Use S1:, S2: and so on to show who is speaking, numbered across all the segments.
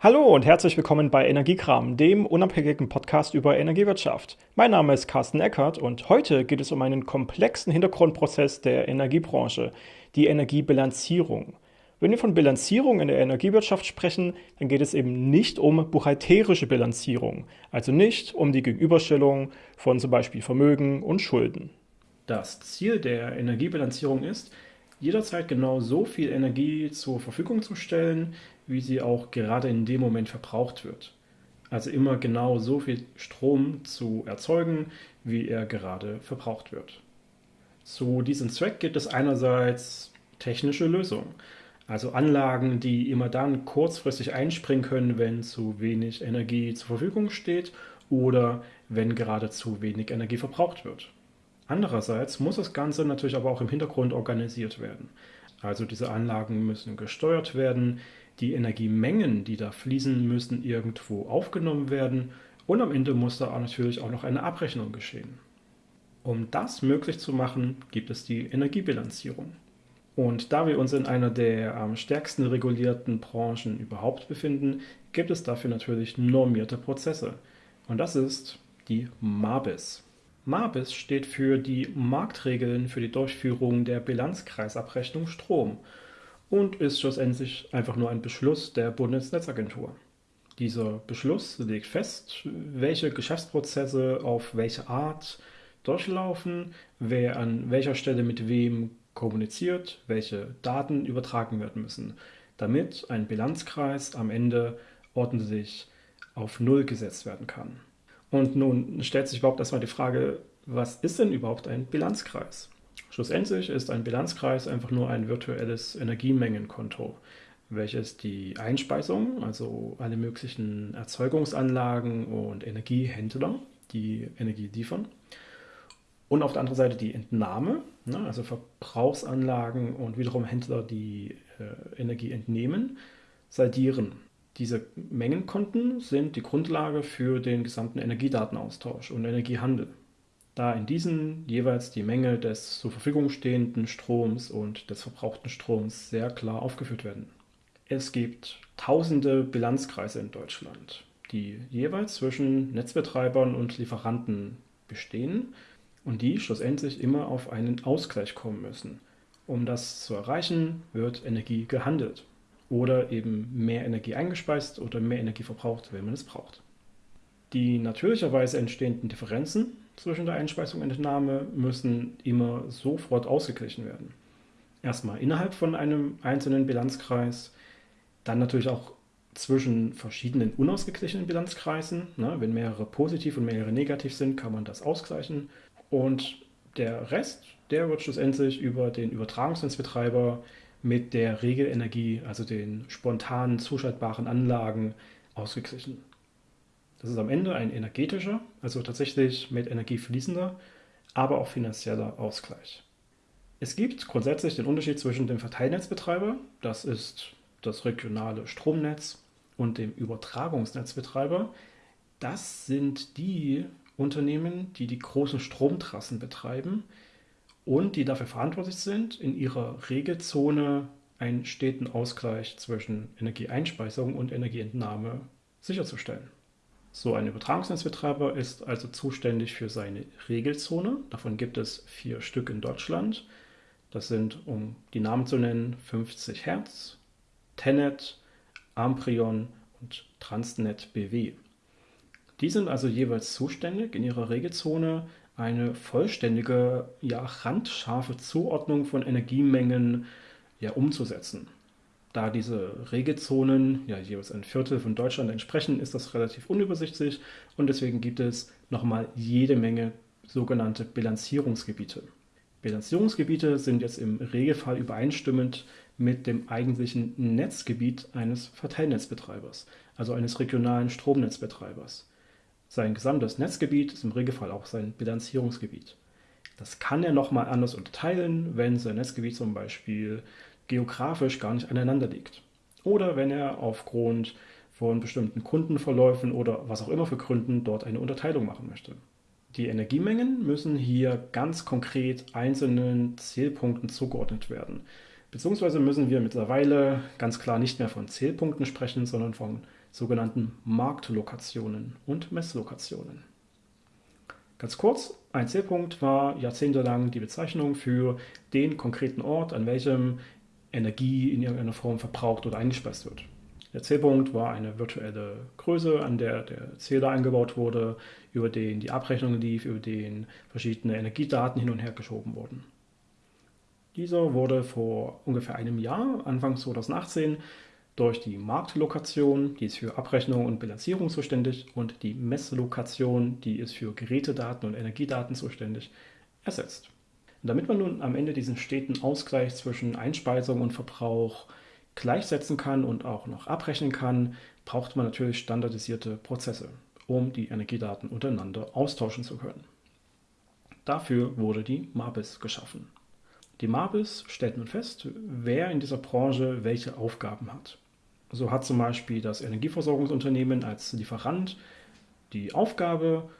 S1: Hallo und herzlich willkommen bei Energiekram, dem unabhängigen Podcast über Energiewirtschaft. Mein Name ist Carsten Eckert und heute geht es um einen komplexen Hintergrundprozess der Energiebranche, die Energiebilanzierung. Wenn wir von Bilanzierung in der Energiewirtschaft sprechen, dann geht es eben nicht um buchhalterische Bilanzierung, also nicht um die Gegenüberstellung von zum Beispiel Vermögen und Schulden. Das Ziel der Energiebilanzierung ist, jederzeit genau so viel Energie zur Verfügung zu stellen, wie sie auch gerade in dem Moment verbraucht wird. Also immer genau so viel Strom zu erzeugen, wie er gerade verbraucht wird. Zu diesem Zweck gibt es einerseits technische Lösungen, also Anlagen, die immer dann kurzfristig einspringen können, wenn zu wenig Energie zur Verfügung steht oder wenn gerade zu wenig Energie verbraucht wird. Andererseits muss das Ganze natürlich aber auch im Hintergrund organisiert werden. Also diese Anlagen müssen gesteuert werden, die Energiemengen, die da fließen, müssen irgendwo aufgenommen werden und am Ende muss da natürlich auch noch eine Abrechnung geschehen. Um das möglich zu machen, gibt es die Energiebilanzierung. Und da wir uns in einer der am stärksten regulierten Branchen überhaupt befinden, gibt es dafür natürlich normierte Prozesse. Und das ist die MABIS. MABIS steht für die Marktregeln für die Durchführung der Bilanzkreisabrechnung Strom und ist schlussendlich einfach nur ein Beschluss der Bundesnetzagentur. Dieser Beschluss legt fest, welche Geschäftsprozesse auf welche Art durchlaufen, wer an welcher Stelle mit wem kommuniziert, welche Daten übertragen werden müssen, damit ein Bilanzkreis am Ende ordentlich auf Null gesetzt werden kann. Und nun stellt sich überhaupt erstmal die Frage, was ist denn überhaupt ein Bilanzkreis? Schlussendlich ist ein Bilanzkreis einfach nur ein virtuelles Energiemengenkonto, welches die Einspeisung, also alle möglichen Erzeugungsanlagen und Energiehändler, die Energie liefern, und auf der anderen Seite die Entnahme, ne, also Verbrauchsanlagen und wiederum Händler, die äh, Energie entnehmen, saldieren. Diese Mengenkonten sind die Grundlage für den gesamten Energiedatenaustausch und Energiehandel, da in diesen jeweils die Menge des zur Verfügung stehenden Stroms und des verbrauchten Stroms sehr klar aufgeführt werden. Es gibt tausende Bilanzkreise in Deutschland, die jeweils zwischen Netzbetreibern und Lieferanten bestehen und die schlussendlich immer auf einen Ausgleich kommen müssen. Um das zu erreichen, wird Energie gehandelt oder eben mehr Energie eingespeist oder mehr Energie verbraucht, wenn man es braucht. Die natürlicherweise entstehenden Differenzen zwischen der Einspeisung und Entnahme müssen immer sofort ausgeglichen werden. Erstmal innerhalb von einem einzelnen Bilanzkreis, dann natürlich auch zwischen verschiedenen unausgeglichenen Bilanzkreisen. Ne? Wenn mehrere positiv und mehrere negativ sind, kann man das ausgleichen. Und der Rest, der wird schlussendlich über den Übertragungsnetzbetreiber mit der Regelenergie, also den spontanen zuschaltbaren Anlagen, ausgeglichen. Das ist am Ende ein energetischer, also tatsächlich mit Energie fließender, aber auch finanzieller Ausgleich. Es gibt grundsätzlich den Unterschied zwischen dem Verteilnetzbetreiber, das ist das regionale Stromnetz, und dem Übertragungsnetzbetreiber. Das sind die Unternehmen, die die großen Stromtrassen betreiben und die dafür verantwortlich sind, in ihrer Regelzone einen steten Ausgleich zwischen Energieeinspeisung und Energieentnahme sicherzustellen. So ein Übertragungsnetzbetreiber ist also zuständig für seine Regelzone. Davon gibt es vier Stück in Deutschland. Das sind, um die Namen zu nennen, 50 Hertz, Tenet, Amprion und Transnet BW. Die sind also jeweils zuständig, in ihrer Regelzone eine vollständige, ja randscharfe Zuordnung von Energiemengen ja, umzusetzen. Da diese Regelzonen ja jeweils ein Viertel von Deutschland entsprechen, ist das relativ unübersichtlich und deswegen gibt es nochmal jede Menge sogenannte Bilanzierungsgebiete. Bilanzierungsgebiete sind jetzt im Regelfall übereinstimmend mit dem eigentlichen Netzgebiet eines Verteilnetzbetreibers, also eines regionalen Stromnetzbetreibers. Sein gesamtes Netzgebiet ist im Regelfall auch sein Bilanzierungsgebiet. Das kann er nochmal anders unterteilen, wenn sein Netzgebiet zum Beispiel geografisch gar nicht aneinander liegt. Oder wenn er aufgrund von bestimmten Kundenverläufen oder was auch immer für Gründen dort eine Unterteilung machen möchte. Die Energiemengen müssen hier ganz konkret einzelnen Zielpunkten zugeordnet werden. Beziehungsweise müssen wir mittlerweile ganz klar nicht mehr von Zählpunkten sprechen, sondern von sogenannten Marktlokationen und Messlokationen. Ganz kurz, ein Zählpunkt war jahrzehntelang die Bezeichnung für den konkreten Ort, an welchem Energie in irgendeiner Form verbraucht oder eingespeist wird. Der Zählpunkt war eine virtuelle Größe, an der der Zähler eingebaut wurde, über den die Abrechnung lief, über den verschiedene Energiedaten hin und her geschoben wurden. Dieser wurde vor ungefähr einem Jahr, Anfang 2018, durch die Marktlokation, die ist für Abrechnung und Bilanzierung zuständig, und die Messlokation, die ist für Gerätedaten und Energiedaten zuständig, ersetzt. Und damit man nun am Ende diesen steten Ausgleich zwischen Einspeisung und Verbrauch gleichsetzen kann und auch noch abrechnen kann, braucht man natürlich standardisierte Prozesse, um die Energiedaten untereinander austauschen zu können. Dafür wurde die MABIS geschaffen. Die MABIS stellt nun fest, wer in dieser Branche welche Aufgaben hat. So hat zum Beispiel das Energieversorgungsunternehmen als Lieferant die Aufgabe,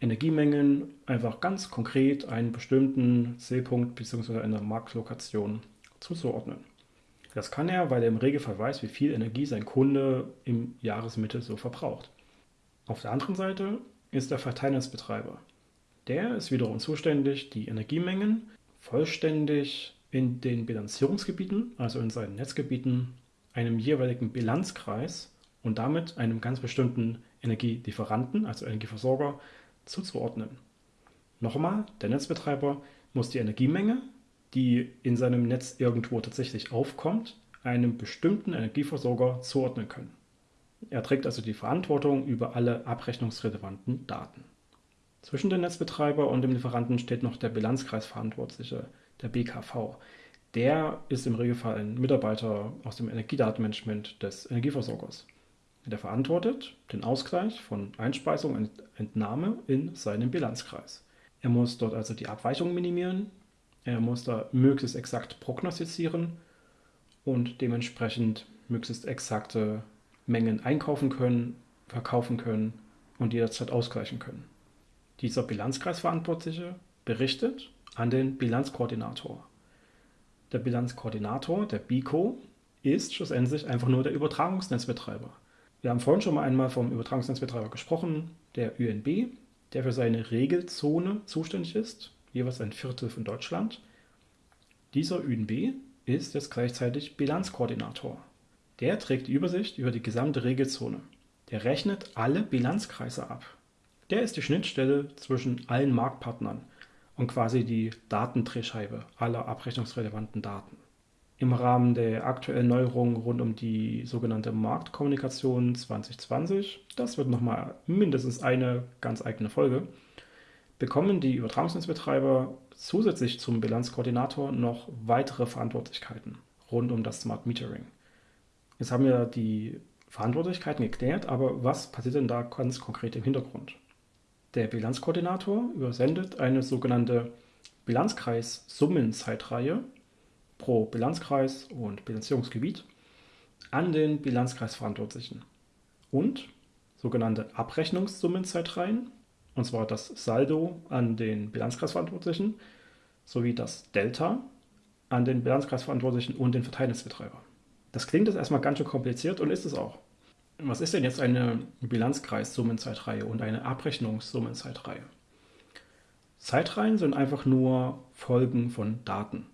S1: Energiemengen einfach ganz konkret einen bestimmten Zählpunkt bzw. einer Marktlokation zuzuordnen. Das kann er, weil er im Regelfall weiß, wie viel Energie sein Kunde im Jahresmitte so verbraucht. Auf der anderen Seite ist der Verteilnetzbetreiber. Der ist wiederum zuständig, die Energiemengen vollständig in den Bilanzierungsgebieten, also in seinen Netzgebieten, einem jeweiligen Bilanzkreis und damit einem ganz bestimmten Energielieferanten, also Energieversorger, zuzuordnen. Nochmal, der Netzbetreiber muss die Energiemenge, die in seinem Netz irgendwo tatsächlich aufkommt, einem bestimmten Energieversorger zuordnen können. Er trägt also die Verantwortung über alle abrechnungsrelevanten Daten. Zwischen dem Netzbetreiber und dem Lieferanten steht noch der Bilanzkreisverantwortliche, der BKV. Der ist im Regelfall ein Mitarbeiter aus dem Energiedatenmanagement des Energieversorgers. Der verantwortet den Ausgleich von Einspeisung und Entnahme in seinem Bilanzkreis. Er muss dort also die Abweichung minimieren, er muss da möglichst exakt prognostizieren und dementsprechend möglichst exakte Mengen einkaufen können, verkaufen können und jederzeit ausgleichen können. Dieser Bilanzkreisverantwortliche berichtet an den Bilanzkoordinator. Der Bilanzkoordinator, der BICO, ist schlussendlich einfach nur der Übertragungsnetzbetreiber. Wir haben vorhin schon mal einmal vom Übertragungsnetzbetreiber gesprochen, der ÜNB, der für seine Regelzone zuständig ist, jeweils ein Viertel von Deutschland. Dieser ÜNB ist jetzt gleichzeitig Bilanzkoordinator. Der trägt die Übersicht über die gesamte Regelzone. Der rechnet alle Bilanzkreise ab. Der ist die Schnittstelle zwischen allen Marktpartnern und quasi die Datendrehscheibe aller abrechnungsrelevanten Daten. Im Rahmen der aktuellen Neuerungen rund um die sogenannte Marktkommunikation 2020, das wird nochmal mindestens eine ganz eigene Folge, bekommen die Übertragungsnetzbetreiber zusätzlich zum Bilanzkoordinator noch weitere Verantwortlichkeiten rund um das Smart Metering. Jetzt haben wir die Verantwortlichkeiten geklärt, aber was passiert denn da ganz konkret im Hintergrund? Der Bilanzkoordinator übersendet eine sogenannte Bilanzkreis-Summenzeitreihe pro Bilanzkreis und Bilanzierungsgebiet an den Bilanzkreisverantwortlichen und sogenannte Abrechnungssummenzeitreihen, und zwar das Saldo an den Bilanzkreisverantwortlichen sowie das Delta an den Bilanzkreisverantwortlichen und den Verteilnetzbetreiber. Das klingt jetzt erstmal ganz schön kompliziert und ist es auch. Was ist denn jetzt eine Bilanzkreissummenzeitreihe und eine Abrechnungssummenzeitreihe? Zeitreihen sind einfach nur Folgen von Daten.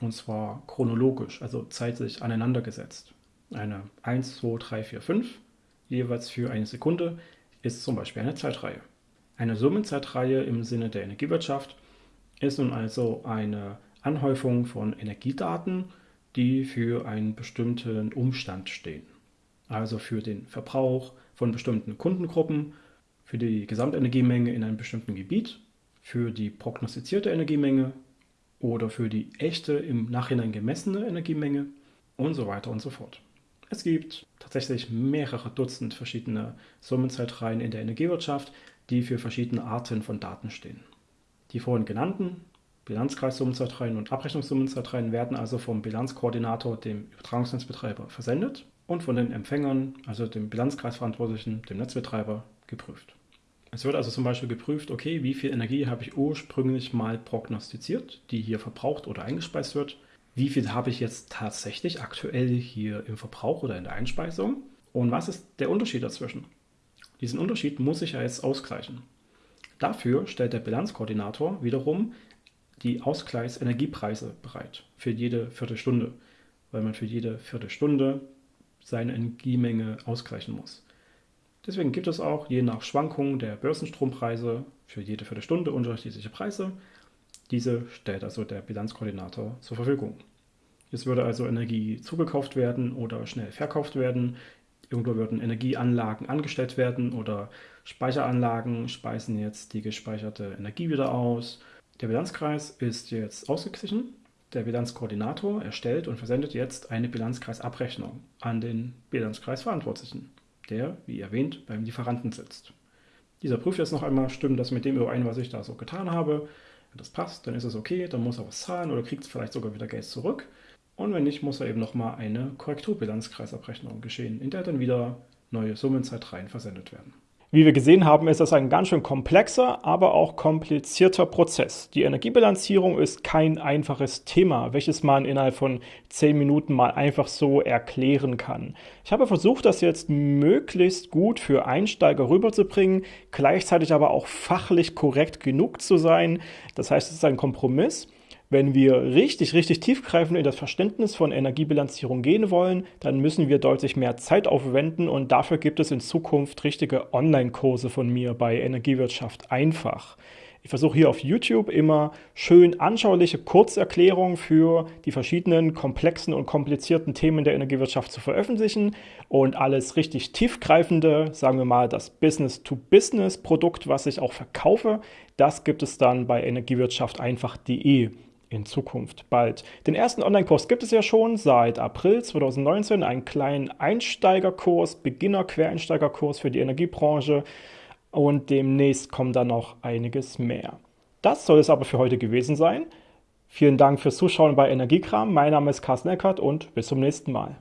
S1: Und zwar chronologisch, also zeitlich aneinandergesetzt. Eine 1, 2, 3, 4, 5, jeweils für eine Sekunde, ist zum Beispiel eine Zeitreihe. Eine Summenzeitreihe im Sinne der Energiewirtschaft ist nun also eine Anhäufung von Energiedaten, die für einen bestimmten Umstand stehen also für den Verbrauch von bestimmten Kundengruppen, für die Gesamtenergiemenge in einem bestimmten Gebiet, für die prognostizierte Energiemenge oder für die echte im Nachhinein gemessene Energiemenge und so weiter und so fort. Es gibt tatsächlich mehrere Dutzend verschiedene Summenzeitreihen in der Energiewirtschaft, die für verschiedene Arten von Daten stehen. Die vorhin genannten Bilanzkreissummenzeitreihen und Abrechnungssummenzeitreihen werden also vom Bilanzkoordinator, dem Übertragungsnetzbetreiber, versendet und von den Empfängern, also dem Bilanzkreisverantwortlichen, dem Netzbetreiber, geprüft. Es wird also zum Beispiel geprüft, okay, wie viel Energie habe ich ursprünglich mal prognostiziert, die hier verbraucht oder eingespeist wird, wie viel habe ich jetzt tatsächlich aktuell hier im Verbrauch oder in der Einspeisung und was ist der Unterschied dazwischen. Diesen Unterschied muss ich ja jetzt ausgleichen. Dafür stellt der Bilanzkoordinator wiederum die Ausgleichsenergiepreise bereit für jede Viertelstunde, weil man für jede Viertelstunde seine Energiemenge ausgleichen muss. Deswegen gibt es auch je nach Schwankung der Börsenstrompreise für jede Viertelstunde unterschiedliche Preise. Diese stellt also der Bilanzkoordinator zur Verfügung. Es würde also Energie zugekauft werden oder schnell verkauft werden. Irgendwo würden Energieanlagen angestellt werden oder Speicheranlagen speisen jetzt die gespeicherte Energie wieder aus. Der Bilanzkreis ist jetzt ausgeglichen. Der Bilanzkoordinator erstellt und versendet jetzt eine Bilanzkreisabrechnung an den Bilanzkreisverantwortlichen der, wie erwähnt, beim Lieferanten sitzt. Dieser prüft jetzt noch einmal, stimmt das mit dem überein, was ich da so getan habe. Wenn das passt, dann ist es okay, dann muss er was zahlen oder kriegt vielleicht sogar wieder Geld zurück. Und wenn nicht, muss er eben nochmal eine Korrekturbilanzkreisabrechnung geschehen, in der dann wieder neue Summenzeitreihen versendet werden. Wie wir gesehen haben, ist das ein ganz schön komplexer, aber auch komplizierter Prozess. Die Energiebilanzierung ist kein einfaches Thema, welches man innerhalb von zehn Minuten mal einfach so erklären kann. Ich habe versucht, das jetzt möglichst gut für Einsteiger rüberzubringen, gleichzeitig aber auch fachlich korrekt genug zu sein. Das heißt, es ist ein Kompromiss. Wenn wir richtig, richtig tiefgreifend in das Verständnis von Energiebilanzierung gehen wollen, dann müssen wir deutlich mehr Zeit aufwenden und dafür gibt es in Zukunft richtige Online-Kurse von mir bei Energiewirtschaft einfach. Ich versuche hier auf YouTube immer schön anschauliche Kurzerklärungen für die verschiedenen komplexen und komplizierten Themen der Energiewirtschaft zu veröffentlichen und alles richtig tiefgreifende, sagen wir mal das Business-to-Business-Produkt, was ich auch verkaufe, das gibt es dann bei energiewirtschaft einfach.de in Zukunft bald. Den ersten Online-Kurs gibt es ja schon seit April 2019, einen kleinen Einsteigerkurs, Beginner-Quereinsteigerkurs für die Energiebranche und demnächst kommt dann noch einiges mehr. Das soll es aber für heute gewesen sein. Vielen Dank fürs Zuschauen bei Energiekram. Mein Name ist Carsten Eckert und bis zum nächsten Mal.